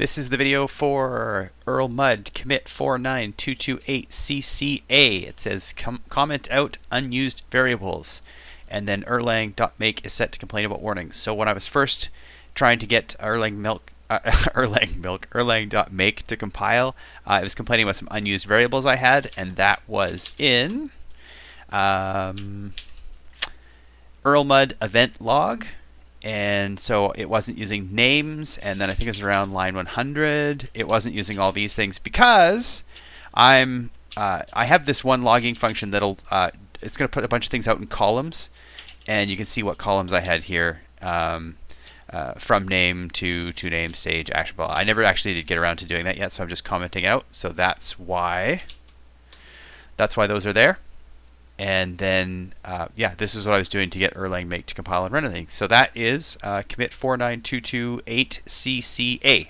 This is the video for Erlmud commit 49228CCA. It says com comment out unused variables. And then erlang.make is set to complain about warnings. So when I was first trying to get Erlang milk uh, Erlang milk Erlang.make to compile, uh, it was complaining about some unused variables I had, and that was in um, Erlmud event log and so it wasn't using names and then I think it was around line 100 it wasn't using all these things because I'm uh, I have this one logging function that'll uh, it's going to put a bunch of things out in columns. And you can see what columns I had here um, uh, from name to to name stage actionable. I never actually did get around to doing that yet so I'm just commenting out. So that's why that's why those are there and then, uh, yeah, this is what I was doing to get Erlang make to compile and run anything. So that is uh, commit 49228CCA.